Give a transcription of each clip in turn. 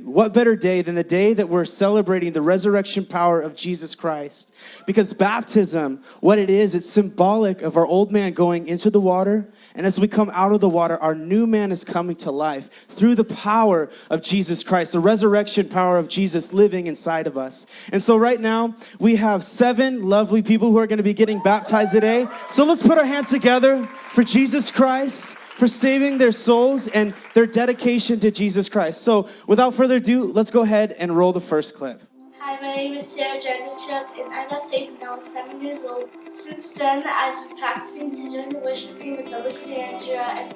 What better day than the day that we're celebrating the resurrection power of Jesus Christ? Because baptism, what it is, it's symbolic of our old man going into the water. And as we come out of the water, our new man is coming to life through the power of Jesus Christ, the resurrection power of Jesus living inside of us. And so, right now, we have seven lovely people who are going to be getting baptized today. So, let's put our hands together for Jesus Christ for saving their souls and their dedication to Jesus Christ. So, without further ado, let's go ahead and roll the first clip. Hi, my name is Sarah Jardachuk, and I got saved when I was seven years old. Since then, I've been practicing to join the worship team with Alexandria, and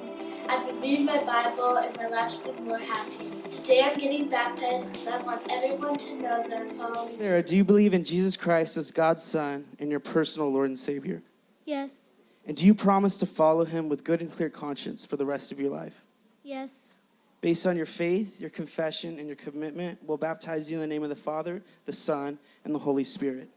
I've been reading my Bible, and my life's been more happy. Today, I'm getting baptized because I want everyone to know that I'm following. Sarah, do you believe in Jesus Christ as God's Son and your personal Lord and Savior? Yes. And do you promise to follow him with good and clear conscience for the rest of your life? Yes. Based on your faith, your confession, and your commitment, we'll baptize you in the name of the Father, the Son, and the Holy Spirit.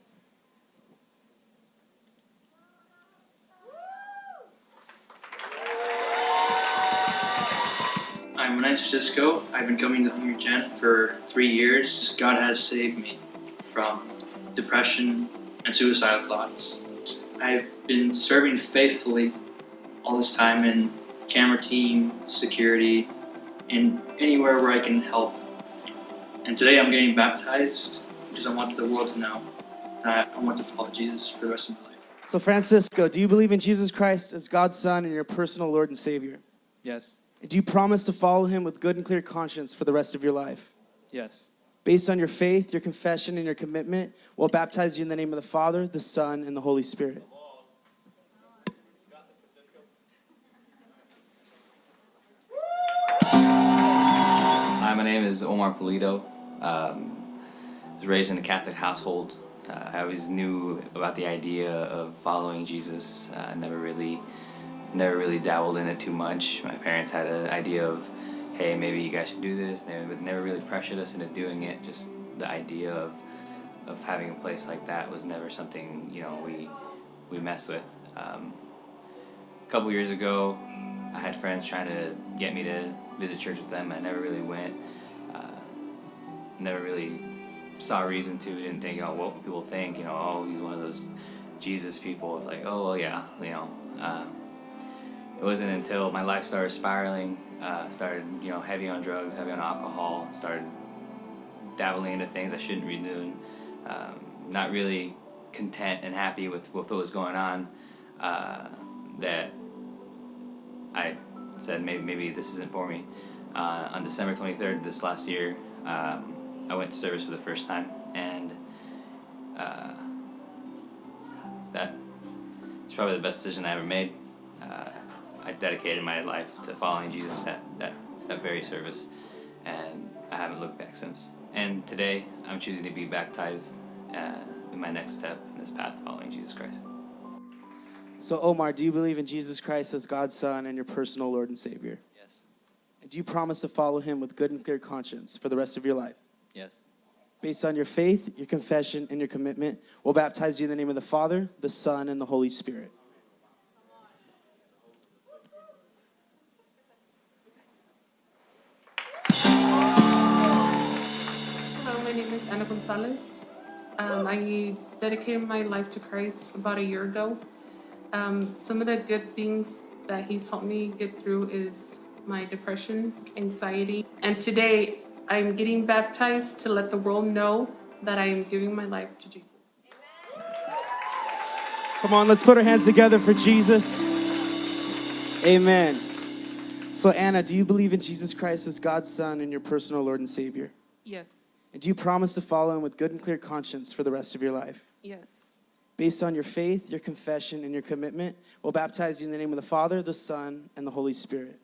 I'm Renato Francisco. I've been coming to Hungry Gen for three years. God has saved me from depression and suicidal thoughts. I've been serving faithfully all this time in camera team, security, and anywhere where I can help. And today I'm getting baptized because I want the world to know that I want to follow Jesus for the rest of my life. So, Francisco, do you believe in Jesus Christ as God's Son and your personal Lord and Savior? Yes. Do you promise to follow him with good and clear conscience for the rest of your life? Yes. Based on your faith, your confession, and your commitment, we'll baptize you in the name of the Father, the Son, and the Holy Spirit. My name is Omar Polito. Um, I was raised in a Catholic household. Uh, I always knew about the idea of following Jesus. Uh, never really, never really dabbled in it too much. My parents had an idea of, hey, maybe you guys should do this. They never really pressured us into doing it. Just the idea of, of having a place like that was never something you know we, we mess with. Um, a couple years ago, I had friends trying to get me to visit church with them. I never really went. Uh, never really saw reason to. Didn't think, oh, what people think. You know, oh, he's one of those Jesus people. It's like, oh, well, yeah, you know. Uh, it wasn't until my life started spiraling, uh, started, you know, heavy on drugs, heavy on alcohol, started dabbling into things I shouldn't be doing. Um, not really content and happy with, with what was going on. Uh, that I said maybe maybe this isn't for me. Uh, on December 23rd this last year, um, I went to service for the first time, and uh, that is probably the best decision I ever made. Uh, I dedicated my life to following Jesus at that, that very service, and I haven't looked back since. And today, I'm choosing to be baptized uh, in my next step in this path following Jesus Christ. So, Omar, do you believe in Jesus Christ as God's Son and your personal Lord and Savior? Yes. And do you promise to follow him with good and clear conscience for the rest of your life? Yes. Based on your faith, your confession, and your commitment, we'll baptize you in the name of the Father, the Son, and the Holy Spirit. Hello, my name is Ana Gonzalez. Um, I dedicated my life to Christ about a year ago. Um, some of the good things that He's helped me get through is my depression, anxiety, and today I'm getting baptized to let the world know that I am giving my life to Jesus. Come on, let's put our hands together for Jesus. Amen. So, Anna, do you believe in Jesus Christ as God's Son and your personal Lord and Savior? Yes, And do you promise to follow him with good and clear conscience for the rest of your life? yes, Based on your faith, your confession, and your commitment, we'll baptize you in the name of the Father, the Son, and the Holy Spirit.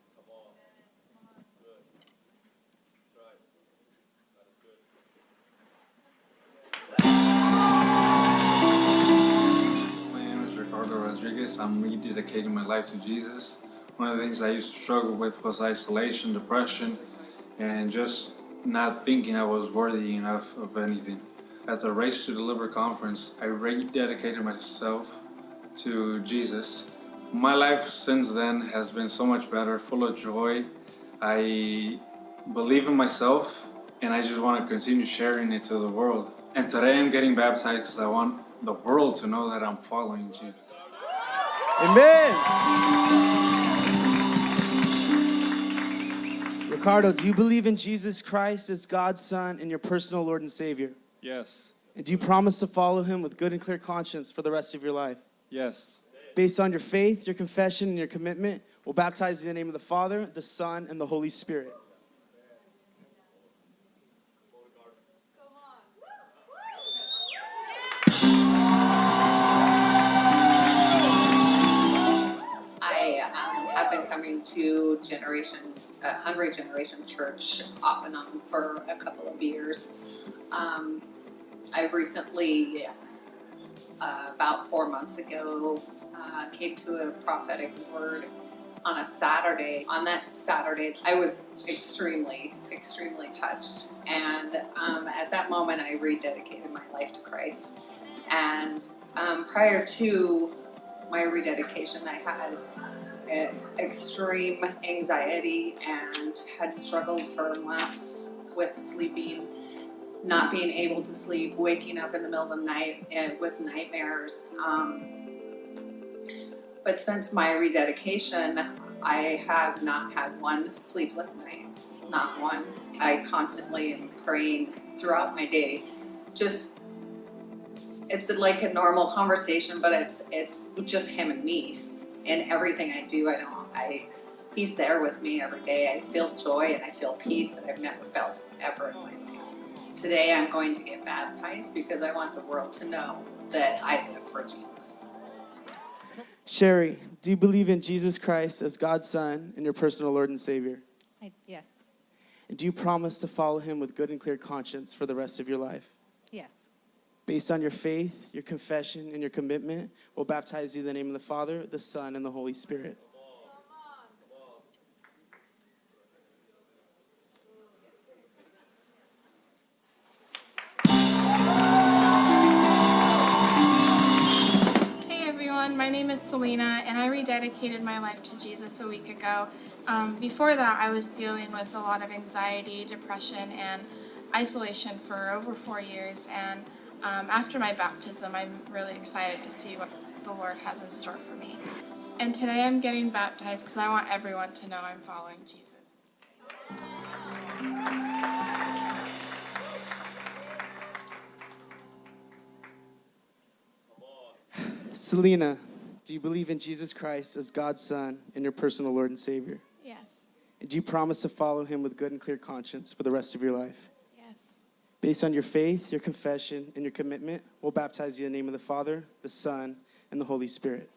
My name is Ricardo Rodriguez. I'm rededicating my life to Jesus. One of the things I used to struggle with was isolation, depression, and just not thinking I was worthy enough of anything. At the Race to Deliver conference, I rededicated myself to Jesus. My life since then has been so much better, full of joy. I believe in myself and I just want to continue sharing it to the world. And today I'm getting baptized because I want the world to know that I'm following Jesus. Amen. Ricardo, do you believe in Jesus Christ as God's Son and your personal Lord and Savior? Yes, And do you promise to follow him with good and clear conscience for the rest of your life? yes, Based on your faith, your confession, and your commitment, we'll baptize you in the name of the Father, the Son, and the Holy Spirit. Generation, Hungry Generation Church off and on for a couple of years. Um, I recently, uh, about four months ago, uh, came to a prophetic word on a Saturday. On that Saturday, I was extremely, extremely touched. And um, at that moment, I rededicated my life to Christ. And um, prior to my rededication, I had extreme anxiety and had struggled for months with sleeping, not being able to sleep, waking up in the middle of the night and with nightmares. Um, but since my rededication, I have not had one sleepless night, not one. I constantly am praying throughout my day, just it's like a normal conversation, but it's it's just him and me. In everything I do, I don't I he's there with me every day. I feel joy and I feel peace that I've never felt ever in my life. Today I'm going to get baptized because I want the world to know that I live for Jesus. Sherry, do you believe in Jesus Christ as God's Son and your personal Lord and Savior? I, yes, And do you promise to follow him with good and clear conscience for the rest of your life? yes, Based on your faith, your confession, and your commitment, we'll baptize you in the name of the Father, the Son, and the Holy Spirit. Hey everyone, my name is Selena, and I rededicated my life to Jesus a week ago. Um, before that, I was dealing with a lot of anxiety, depression, and isolation for over four years. And um, after my baptism, I'm really excited to see what the Lord has in store for me. And today I'm getting baptized because I want everyone to know I'm following Jesus. Selena, do you believe in Jesus Christ as God's Son and your personal Lord and Savior? Yes, And do you promise to follow him with good and clear conscience for the rest of your life? Based on your faith, your confession, and your commitment, we'll baptize you in the name of the Father, the Son, and the Holy Spirit.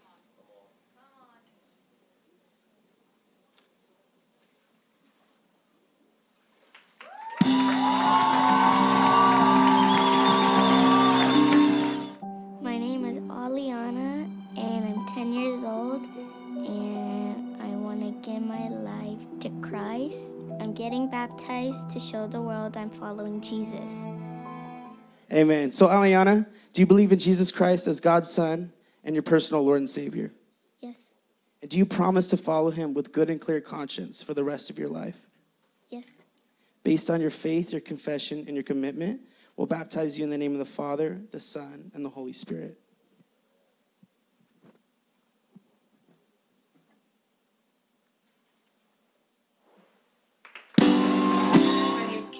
To show the world I'm following Jesus. Amen. So, Aliana, do you believe in Jesus Christ as God's Son and your personal Lord and Savior? Yes, And do you promise to follow him with good and clear conscience for the rest of your life? yes, Based on your faith, your confession, and your commitment, we'll baptize you in the name of the Father, the Son, and the Holy Spirit.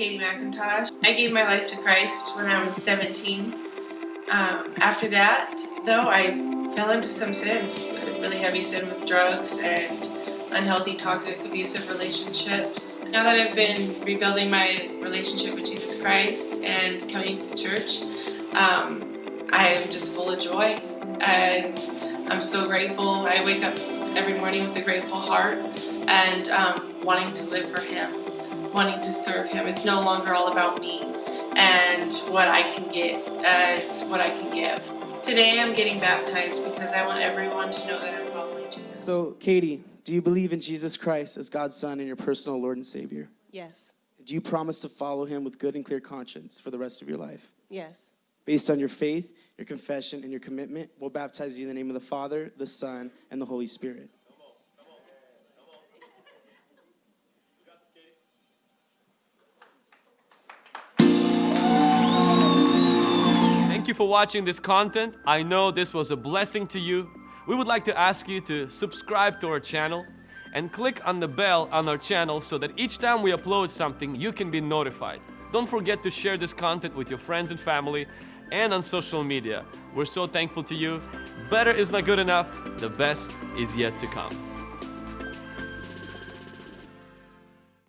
Katie McIntosh. I gave my life to Christ when I was 17. Um, after that, though, I fell into some sin, really heavy sin with drugs and unhealthy, toxic, abusive relationships. Now that I've been rebuilding my relationship with Jesus Christ and coming to church, um, I am just full of joy and I'm so grateful. I wake up every morning with a grateful heart and um, wanting to live for Him wanting to serve him. It's no longer all about me and what I can get. Uh, it's what I can give. Today I'm getting baptized because I want everyone to know that I'm following Jesus. So, Katie, do you believe in Jesus Christ as God's Son and your personal Lord and Savior? yes, Do you promise to follow him with good and clear conscience for the rest of your life? yes, Based on your faith, your confession, and your commitment, we'll baptize you in the name of the Father, the Son, and the Holy Spirit. For watching this content. I know this was a blessing to you. We would like to ask you to subscribe to our channel and click on the bell on our channel so that each time we upload something, you can be notified. Don't forget to share this content with your friends and family and on social media. We're so thankful to you. Better is not good enough, the best is yet to come.